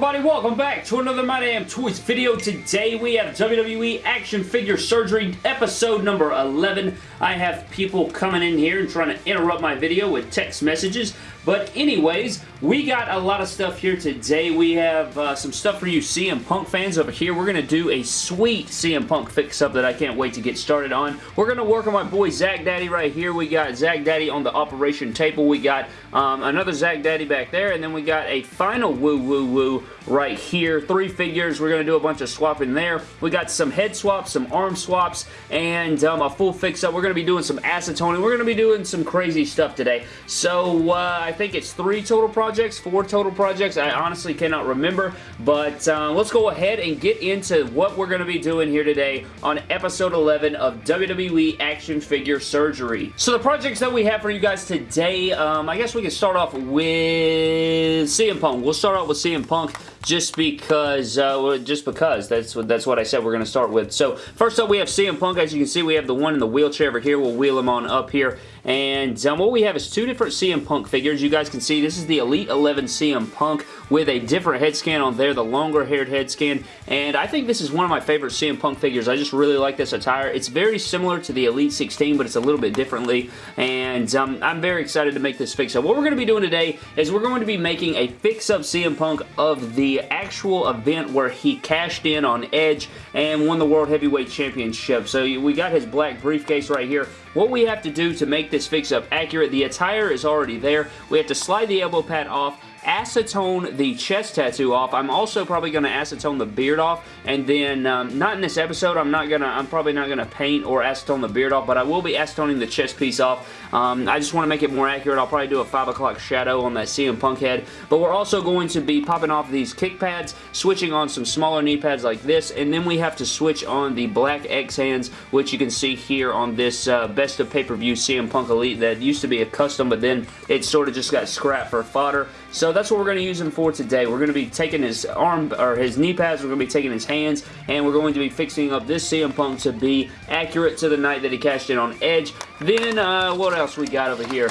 everybody? Welcome back to another My Damn Toys video. Today we have WWE Action Figure Surgery episode number 11. I have people coming in here and trying to interrupt my video with text messages. But anyways, we got a lot of stuff here today. We have uh, some stuff for you CM Punk fans over here. We're going to do a sweet CM Punk fix-up that I can't wait to get started on. We're going to work on my boy Zack Daddy right here. We got Zack Daddy on the operation table. We got um, another Zack Daddy back there. And then we got a final woo woo woo right here. Three figures. We're going to do a bunch of swapping there. We got some head swaps, some arm swaps, and um, a full fix-up. We're going to be doing some acetone. We're going to be doing some crazy stuff today. So uh, I think it's three total projects, four total projects. I honestly cannot remember, but uh, let's go ahead and get into what we're going to be doing here today on episode 11 of WWE Action Figure Surgery. So the projects that we have for you guys today, um, I guess we can start off with CM Punk. We'll start off with CM Punk just because, uh, just because. That's what, that's what I said we're going to start with. So, first up, we have CM Punk. As you can see, we have the one in the wheelchair over here. We'll wheel him on up here. And um, what we have is two different CM Punk figures. You guys can see this is the Elite 11 CM Punk with a different head scan on there, the longer haired head scan. And I think this is one of my favorite CM Punk figures. I just really like this attire. It's very similar to the Elite 16, but it's a little bit differently. And um, I'm very excited to make this fix-up. What we're going to be doing today is we're going to be making a fix-up CM Punk of the actual event where he cashed in on Edge and won the World Heavyweight Championship. So we got his black briefcase right here. What we have to do to make this fix-up accurate, the attire is already there. We have to slide the elbow pad off, acetone the chest tattoo off. I'm also probably going to acetone the beard off, and then, um, not in this episode, I'm not going to, I'm probably not going to paint or acetone the beard off, but I will be acetoning the chest piece off. Um, I just want to make it more accurate. I'll probably do a 5 o'clock shadow on that CM Punk head, but we're also going to be popping off these kick pads, switching on some smaller knee pads like this, and then we have to switch on the black X hands, which you can see here on this uh, Best of Pay-Per-View CM Punk Elite that used to be a custom, but then it sort of just got scrapped for fodder. So that's what we're going to use him for today. We're going to be taking his arm, or his knee pads, we're going to be taking his hands, and we're going to be fixing up this CM Punk to be accurate to the night that he cashed in on Edge. Then, uh, what else we got over here?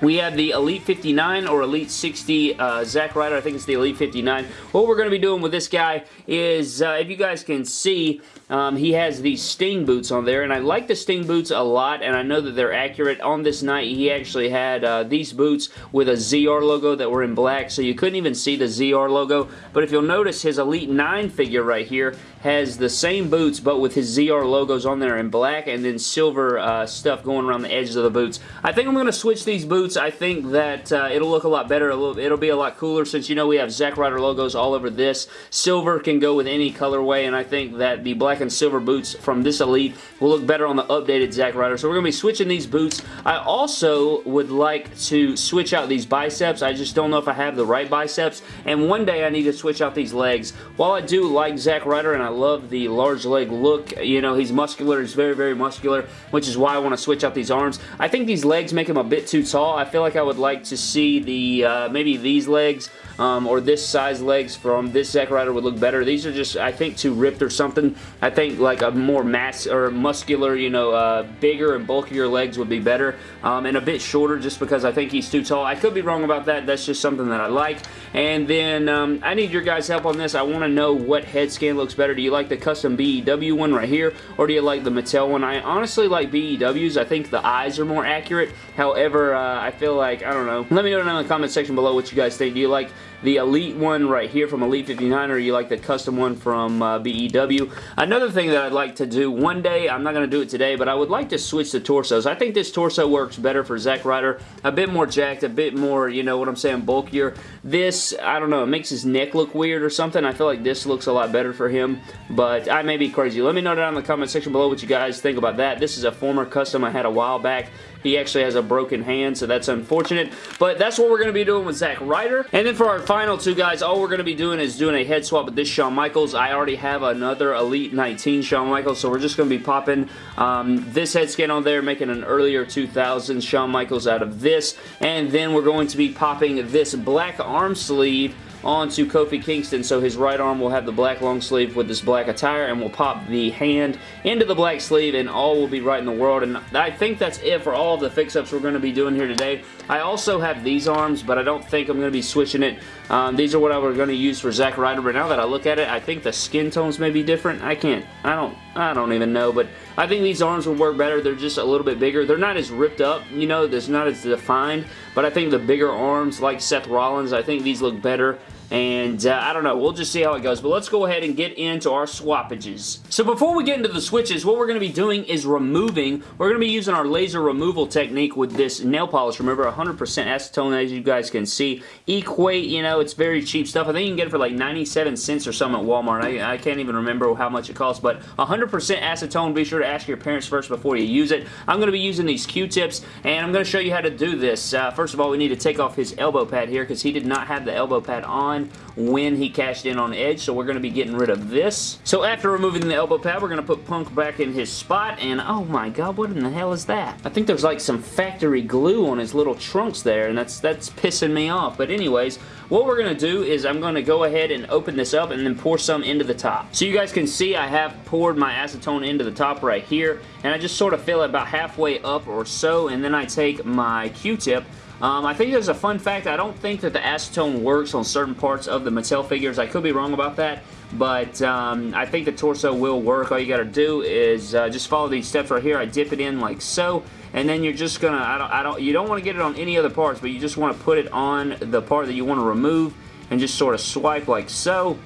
We have the Elite 59 or Elite 60 uh, Zack Ryder. I think it's the Elite 59. What we're going to be doing with this guy is, uh, if you guys can see, um, he has these Sting boots on there, and I like the Sting boots a lot, and I know that they're accurate. On this night, he actually had uh, these boots with a ZR logo that were in black, so you couldn't even see the ZR logo. But if you'll notice, his Elite 9 figure right here has the same boots, but with his ZR logos on there in black, and then silver uh, stuff going around the edges of the boots. I think I'm going to switch these boots. I think that uh, it'll look a lot better. Little, It'll be a lot cooler since you know we have Zack Ryder logos all over this. Silver can go with any colorway, and I think that the black and silver boots from this Elite will look better on the updated Zack Ryder. So we're going to be switching these boots. I also would like to switch out these biceps. I just don't know if I have the right biceps. And one day I need to switch out these legs. While I do like Zack Ryder and I love the large leg look, you know, he's muscular. He's very, very muscular, which is why I want to switch out these arms. I think these legs make him a bit too tall. I feel like I would like to see the, uh, maybe these legs um, or this size legs from this Zack Ryder would look better. These are just, I think, too ripped or something. I think like a more mass or muscular, you know, uh, bigger and bulkier legs would be better. Um, and a bit shorter just because I think he's too tall. I could be wrong about that. That's just something that I like. And then um, I need your guys' help on this. I want to know what head scan looks better. Do you like the custom BEW one right here or do you like the Mattel one? I honestly like BEWs. I think the eyes are more accurate. However, uh, I feel like, I don't know. Let me know down in the comment section below what you guys think. Do you like the Elite one right here from Elite 59 or you like the custom one from uh, BEW. Another thing that I'd like to do one day, I'm not going to do it today, but I would like to switch the torsos. I think this torso works better for Zack Ryder. A bit more jacked, a bit more, you know what I'm saying, bulkier. This, I don't know, it makes his neck look weird or something. I feel like this looks a lot better for him, but I may be crazy. Let me know down in the comment section below what you guys think about that. This is a former custom I had a while back. He actually has a broken hand, so that's unfortunate. But that's what we're going to be doing with Zack Ryder. And then for our final two guys, all we're going to be doing is doing a head swap with this Shawn Michaels. I already have another Elite 19 Shawn Michaels, so we're just going to be popping um, this head scan on there, making an earlier 2000 Shawn Michaels out of this. And then we're going to be popping this black arm sleeve onto Kofi Kingston, so his right arm will have the black long sleeve with this black attire, and we'll pop the hand into the black sleeve, and all will be right in the world, and I think that's it for all of the fix-ups we're going to be doing here today. I also have these arms, but I don't think I'm going to be switching it. Um, these are what I was going to use for Zack Ryder, but now that I look at it, I think the skin tones may be different. I can't, I don't, I don't even know, but I think these arms will work better. They're just a little bit bigger. They're not as ripped up, you know, there's not as defined, but I think the bigger arms, like Seth Rollins, I think these look better and uh, I don't know. We'll just see how it goes. But let's go ahead and get into our swappages. So before we get into the switches, what we're going to be doing is removing. We're going to be using our laser removal technique with this nail polish Remember, 100% acetone as you guys can see. Equate, you know, it's very cheap stuff. I think you can get it for like 97 cents or something at Walmart. I, I can't even remember how much it costs, but 100% acetone. Be sure to ask your parents first before you use it. I'm going to be using these Q-tips, and I'm going to show you how to do this. Uh, first of all, we need to take off his elbow pad here because he did not have the elbow pad on when he cashed in on Edge, so we're going to be getting rid of this. So after removing the elbow pad, we're going to put Punk back in his spot, and oh my god, what in the hell is that? I think there's like some factory glue on his little trunks there, and that's, that's pissing me off. But anyways, what we're going to do is I'm going to go ahead and open this up and then pour some into the top. So you guys can see I have poured my acetone into the top right here, and I just sort of fill it about halfway up or so, and then I take my Q-tip um, I think there's a fun fact. I don't think that the acetone works on certain parts of the Mattel figures. I could be wrong about that, but um, I think the torso will work. All you got to do is uh, just follow these steps right here. I dip it in like so, and then you're just gonna. I don't. I don't. You don't want to get it on any other parts, but you just want to put it on the part that you want to remove, and just sort of swipe like so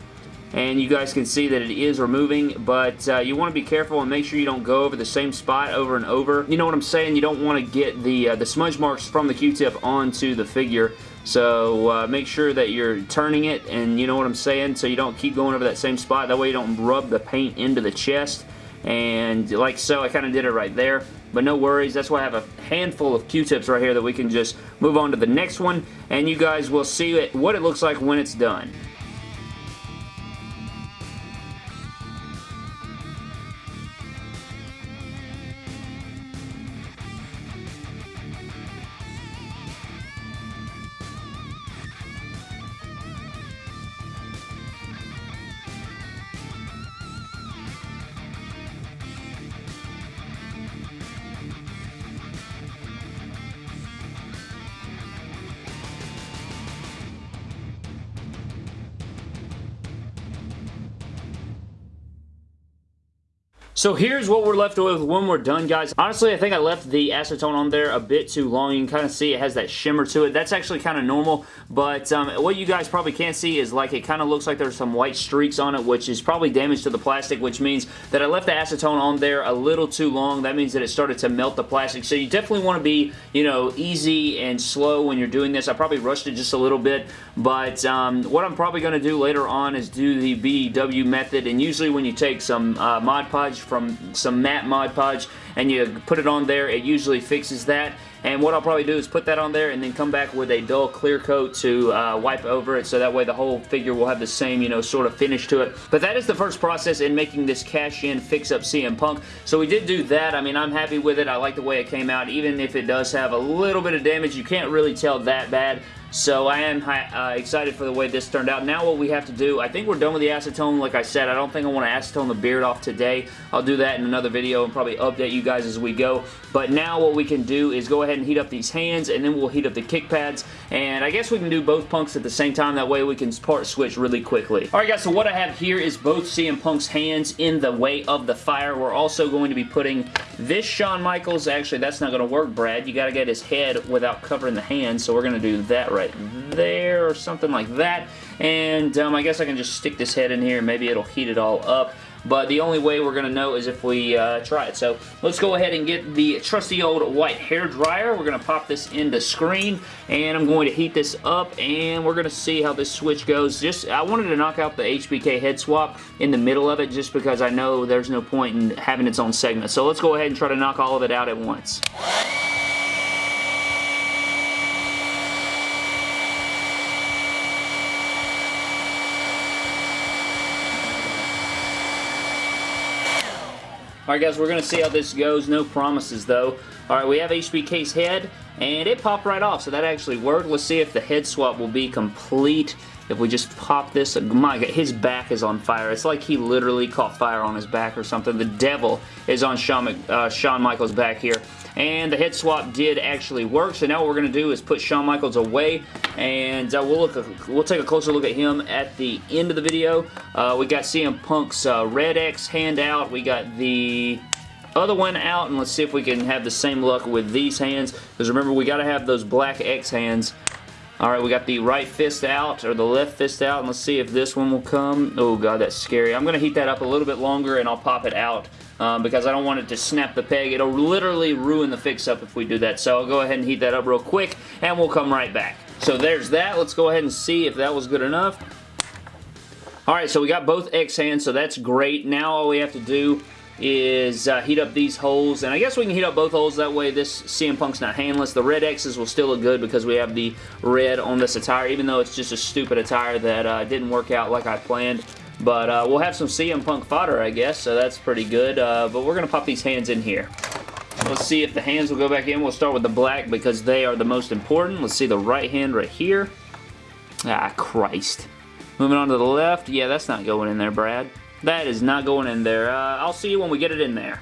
and you guys can see that it is removing but uh, you want to be careful and make sure you don't go over the same spot over and over. You know what I'm saying? You don't want to get the uh, the smudge marks from the q-tip onto the figure. So uh, make sure that you're turning it and you know what I'm saying? So you don't keep going over that same spot. That way you don't rub the paint into the chest. And like so I kind of did it right there. But no worries that's why I have a handful of q-tips right here that we can just move on to the next one and you guys will see it, what it looks like when it's done So here's what we're left with when we're done, guys. Honestly, I think I left the acetone on there a bit too long. You can kind of see it has that shimmer to it. That's actually kind of normal, but um, what you guys probably can't see is like it kind of looks like there's some white streaks on it, which is probably damage to the plastic, which means that I left the acetone on there a little too long. That means that it started to melt the plastic. So you definitely want to be, you know, easy and slow when you're doing this. I probably rushed it just a little bit, but um, what I'm probably going to do later on is do the BW method, and usually when you take some uh, Mod Podge from some matte Mod Podge and you put it on there, it usually fixes that. And what I'll probably do is put that on there and then come back with a dull clear coat to uh, wipe over it so that way the whole figure will have the same, you know, sort of finish to it. But that is the first process in making this cash-in fix-up CM Punk. So we did do that. I mean, I'm happy with it. I like the way it came out. Even if it does have a little bit of damage, you can't really tell that bad. So I am uh, excited for the way this turned out. Now what we have to do, I think we're done with the acetone. Like I said, I don't think I want to acetone the beard off today. I'll do that in another video and probably update you guys as we go. But now what we can do is go ahead and heat up these hands and then we'll heat up the kick pads. And I guess we can do both punks at the same time. That way we can part switch really quickly. Alright guys, so what I have here is both CM Punk's hands in the way of the fire. We're also going to be putting this Shawn Michaels. Actually, that's not going to work, Brad. You got to get his head without covering the hands. So we're going to do that right right there or something like that. And um, I guess I can just stick this head in here. Maybe it'll heat it all up but the only way we're going to know is if we uh, try it. So let's go ahead and get the trusty old white hair dryer. We're going to pop this into screen and I'm going to heat this up and we're going to see how this switch goes. Just I wanted to knock out the HBK head swap in the middle of it just because I know there's no point in having its own segment. So let's go ahead and try to knock all of it out at once. Alright guys, we're going to see how this goes. No promises though. Alright, we have HBK's head, and it popped right off, so that actually worked. Let's see if the head swap will be complete if we just pop this, my god, his back is on fire. It's like he literally caught fire on his back or something. The devil is on Shawn, uh, Shawn Michaels' back here. And the head swap did actually work. So now what we're going to do is put Shawn Michaels away. And uh, we'll look. we'll take a closer look at him at the end of the video. Uh, we got CM Punk's uh, Red X hand out. We got the other one out and let's see if we can have the same luck with these hands because remember we got to have those black X hands Alright, we got the right fist out, or the left fist out, and let's see if this one will come. Oh god, that's scary. I'm going to heat that up a little bit longer, and I'll pop it out, um, because I don't want it to snap the peg. It'll literally ruin the fix-up if we do that, so I'll go ahead and heat that up real quick, and we'll come right back. So there's that. Let's go ahead and see if that was good enough. Alright, so we got both X hands, so that's great. Now all we have to do is uh, heat up these holes, and I guess we can heat up both holes, that way this CM Punk's not handless. The red X's will still look good because we have the red on this attire, even though it's just a stupid attire that uh, didn't work out like I planned. But uh, we'll have some CM Punk fodder, I guess, so that's pretty good. Uh, but we're going to pop these hands in here. Let's see if the hands will go back in. We'll start with the black because they are the most important. Let's see the right hand right here. Ah, Christ. Moving on to the left. Yeah, that's not going in there, Brad. That is not going in there. Uh, I'll see you when we get it in there.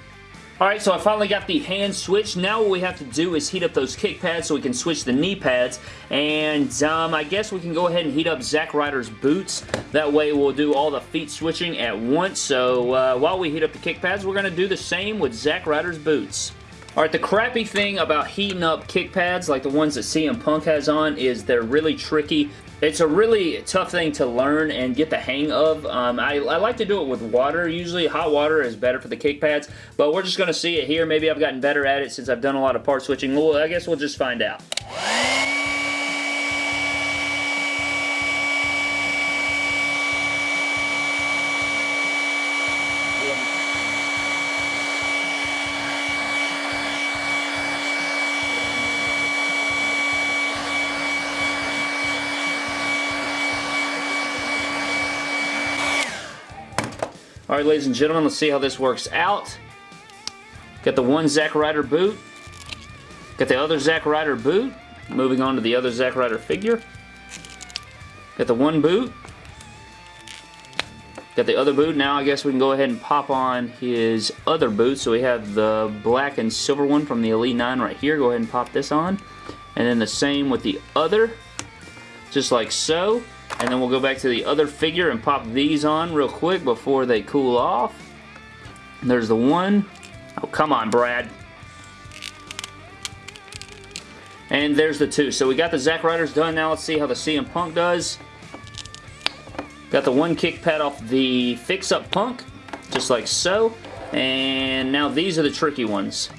Alright, so I finally got the hand switch. Now what we have to do is heat up those kick pads so we can switch the knee pads. And um, I guess we can go ahead and heat up Zack Ryder's boots. That way we'll do all the feet switching at once. So uh, while we heat up the kick pads, we're going to do the same with Zack Ryder's boots. Alright, the crappy thing about heating up kick pads like the ones that CM Punk has on is they're really tricky. It's a really tough thing to learn and get the hang of. Um, I, I, like to do it with water. Usually hot water is better for the kick pads, but we're just going to see it here. Maybe I've gotten better at it since I've done a lot of part switching. Well, I guess we'll just find out. Alright, ladies and gentlemen, let's see how this works out. Got the one Zack Ryder boot. Got the other Zack Ryder boot. Moving on to the other Zack Ryder figure. Got the one boot. Got the other boot. Now I guess we can go ahead and pop on his other boot. So we have the black and silver one from the Elite 9 right here. Go ahead and pop this on. And then the same with the other. Just like so. And then we'll go back to the other figure and pop these on real quick before they cool off. There's the one. Oh, come on, Brad. And there's the two. So we got the Zack Ryders done. Now let's see how the CM Punk does. Got the one kick pad off the Fix Up Punk, just like so. And now these are the tricky ones.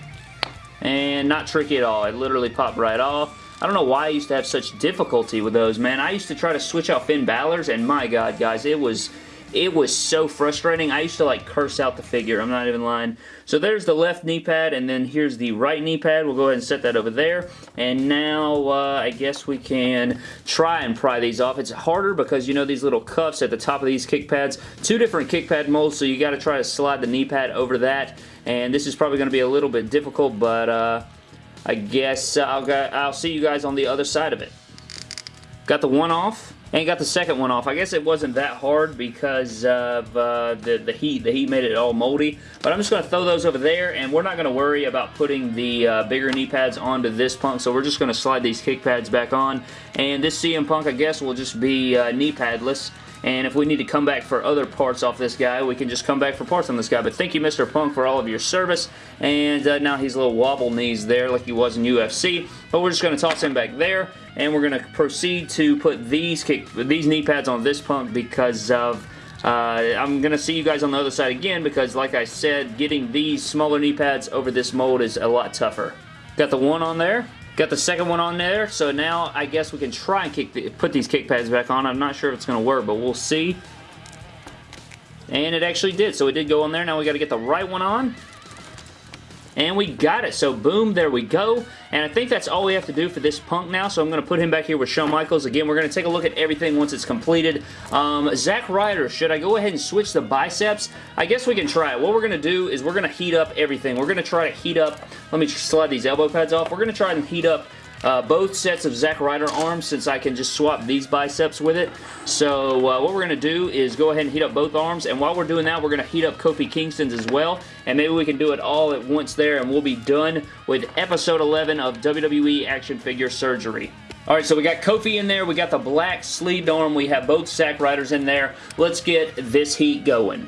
And not tricky at all. It literally popped right off. I don't know why I used to have such difficulty with those, man. I used to try to switch out Finn Balor's, and my god, guys, it was it was so frustrating. I used to like curse out the figure. I'm not even lying. So there's the left knee pad and then here's the right knee pad. We'll go ahead and set that over there. And now uh, I guess we can try and pry these off. It's harder because you know these little cuffs at the top of these kick pads. Two different kick pad molds so you got to try to slide the knee pad over that. And this is probably going to be a little bit difficult but... Uh, I guess I'll, I'll see you guys on the other side of it. Got the one off and got the second one off. I guess it wasn't that hard because of uh, the, the heat. The heat made it all moldy. But I'm just going to throw those over there, and we're not going to worry about putting the uh, bigger knee pads onto this Punk, so we're just going to slide these kick pads back on. And this CM Punk, I guess, will just be uh, knee padless. And if we need to come back for other parts off this guy, we can just come back for parts on this guy. But thank you, Mr. Punk, for all of your service. And uh, now he's a little wobble knees there like he was in UFC. But we're just going to toss him back there. And we're going to proceed to put these kick, these knee pads on this Punk because of... Uh, I'm going to see you guys on the other side again because, like I said, getting these smaller knee pads over this mold is a lot tougher. Got the one on there. Got the second one on there, so now I guess we can try and kick the, put these kick pads back on. I'm not sure if it's going to work, but we'll see. And it actually did, so it did go on there. Now we got to get the right one on. And we got it. So boom, there we go. And I think that's all we have to do for this Punk now. So I'm going to put him back here with Shawn Michaels. Again, we're going to take a look at everything once it's completed. Um, Zack Ryder, should I go ahead and switch the biceps? I guess we can try it. What we're going to do is we're going to heat up everything. We're going to try to heat up, let me slide these elbow pads off. We're going to try and heat up uh, both sets of Zack Ryder arms since I can just swap these biceps with it. So uh, what we're going to do is go ahead and heat up both arms, and while we're doing that, we're going to heat up Kofi Kingston's as well, and maybe we can do it all at once there, and we'll be done with episode 11 of WWE Action Figure Surgery. Alright, so we got Kofi in there, we got the black sleeved arm, we have both Zack Ryders in there. Let's get this heat going.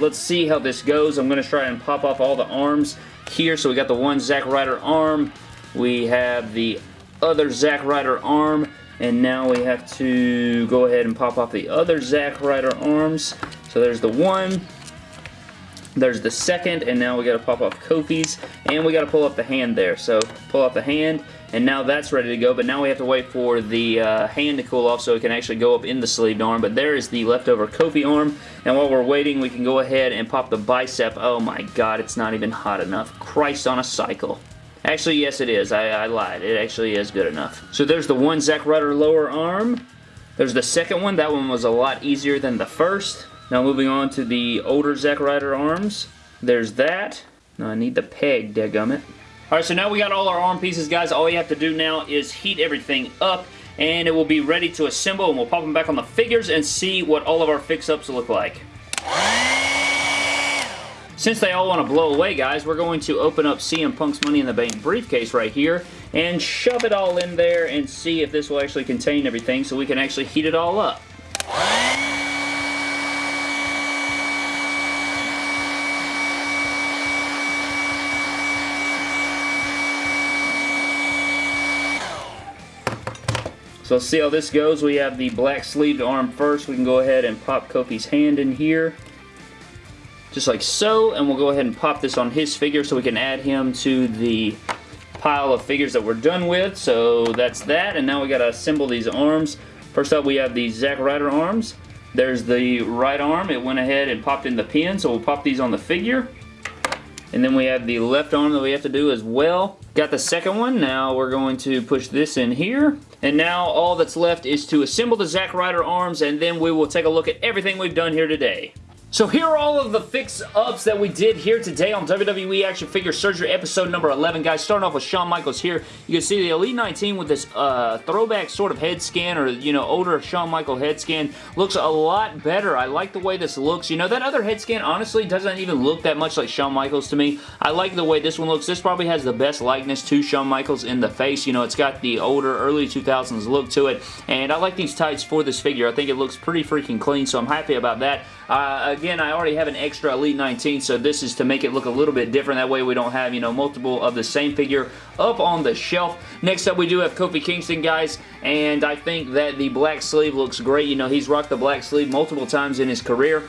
Let's see how this goes. I'm going to try and pop off all the arms here. So we got the one Zack Ryder arm. We have the other Zack Ryder arm. And now we have to go ahead and pop off the other Zack Ryder arms. So there's the one. There's the second, and now we got to pop off Kofi's, and we got to pull up the hand there. So pull off the hand, and now that's ready to go, but now we have to wait for the uh, hand to cool off so it can actually go up in the sleeved arm, but there is the leftover Kofi arm, and while we're waiting, we can go ahead and pop the bicep. Oh my god, it's not even hot enough. Christ on a cycle. Actually, yes it is. I, I lied. It actually is good enough. So there's the one Zack Ryder lower arm. There's the second one. That one was a lot easier than the first. Now moving on to the older Zack Ryder arms. There's that. Now I need the peg, degummit. Alright, so now we got all our arm pieces, guys. All you have to do now is heat everything up and it will be ready to assemble and we'll pop them back on the figures and see what all of our fix-ups look like. Since they all want to blow away, guys, we're going to open up CM Punk's Money in the Bank briefcase right here and shove it all in there and see if this will actually contain everything so we can actually heat it all up. So let's see how this goes. We have the black sleeved arm first. We can go ahead and pop Kofi's hand in here. Just like so. And we'll go ahead and pop this on his figure so we can add him to the pile of figures that we're done with. So that's that. And now we got to assemble these arms. First up we have the Zack Ryder arms. There's the right arm. It went ahead and popped in the pin. So we'll pop these on the figure. And then we have the left arm that we have to do as well. Got the second one. Now we're going to push this in here. And now all that's left is to assemble the Zack Ryder arms and then we will take a look at everything we've done here today. So here are all of the fix-ups that we did here today on WWE Action Figure Surgery episode number 11. Guys, starting off with Shawn Michaels here. You can see the Elite 19 with this uh, throwback sort of head scan or, you know, older Shawn Michaels head scan. Looks a lot better. I like the way this looks. You know, that other head scan honestly doesn't even look that much like Shawn Michaels to me. I like the way this one looks. This probably has the best likeness to Shawn Michaels in the face. You know, it's got the older, early 2000s look to it. And I like these tights for this figure. I think it looks pretty freaking clean, so I'm happy about that. Uh, again, I already have an extra Elite 19, so this is to make it look a little bit different. That way we don't have, you know, multiple of the same figure up on the shelf. Next up, we do have Kofi Kingston, guys, and I think that the black sleeve looks great. You know, he's rocked the black sleeve multiple times in his career.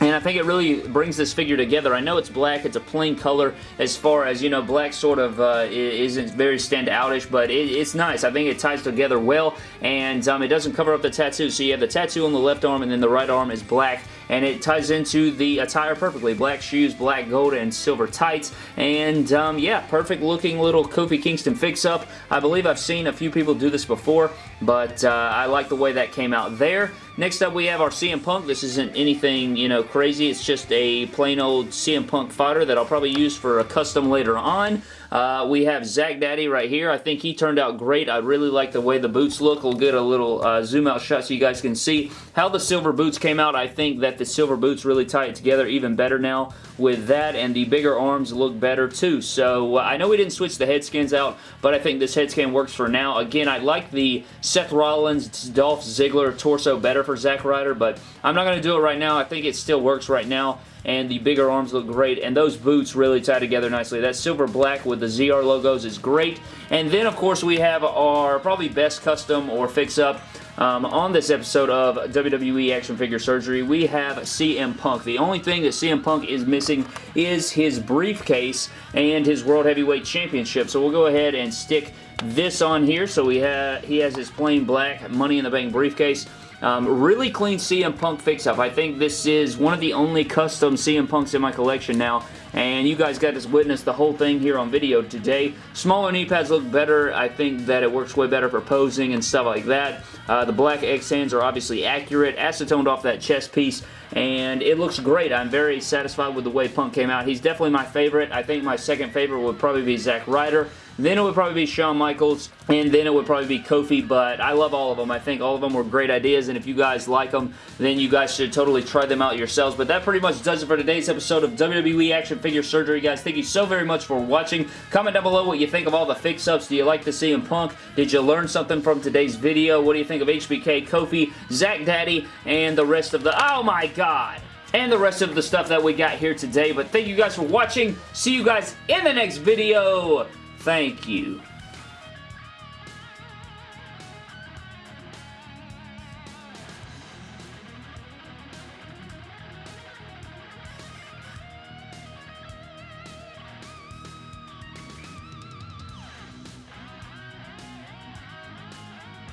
And I think it really brings this figure together. I know it's black, it's a plain color as far as, you know, black sort of uh, isn't very standoutish, but it, it's nice. I think it ties together well, and um, it doesn't cover up the tattoo. So you have the tattoo on the left arm, and then the right arm is black, and it ties into the attire perfectly. Black shoes, black gold, and silver tights, and um, yeah, perfect looking little Kofi Kingston fix-up. I believe I've seen a few people do this before, but uh, I like the way that came out there. Next up, we have our CM Punk. This isn't anything, you know, crazy. It's just a plain old CM Punk fighter that I'll probably use for a custom later on. Uh, we have Zack Daddy right here. I think he turned out great. I really like the way the boots look. We'll get a little uh, zoom out shot so you guys can see how the silver boots came out. I think that the silver boots really tie it together even better now with that and the bigger arms look better too. So uh, I know we didn't switch the head skins out, but I think this head scan works for now. Again, I like the Seth Rollins, Dolph Ziggler torso better for Zack Ryder, but I'm not going to do it right now. I think it still works right now and the bigger arms look great, and those boots really tie together nicely. That silver black with the ZR logos is great, and then of course we have our probably best custom or fix-up um, on this episode of WWE Action Figure Surgery, we have CM Punk. The only thing that CM Punk is missing is his briefcase and his World Heavyweight Championship. So we'll go ahead and stick this on here. So we have he has his plain black Money in the Bank briefcase. Um, really clean CM Punk fix-up. I think this is one of the only custom CM Punks in my collection now, and you guys got to witness the whole thing here on video today. Smaller knee pads look better. I think that it works way better for posing and stuff like that. Uh, the black X hands are obviously accurate, acetoned off that chest piece, and it looks great. I'm very satisfied with the way Punk came out. He's definitely my favorite. I think my second favorite would probably be Zack Ryder. Then it would probably be Shawn Michaels, and then it would probably be Kofi, but I love all of them. I think all of them were great ideas, and if you guys like them, then you guys should totally try them out yourselves. But that pretty much does it for today's episode of WWE Action Figure Surgery, guys. Thank you so very much for watching. Comment down below what you think of all the fix-ups. Do you like the CM Punk? Did you learn something from today's video? What do you think of HBK, Kofi, Zack Daddy, and the rest of the... Oh my god! and the rest of the stuff that we got here today. But thank you guys for watching. See you guys in the next video. Thank you.